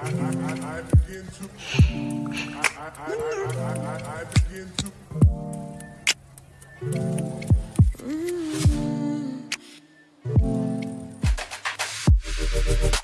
I, I, I, begin to. I, begin to. -hmm.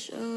show.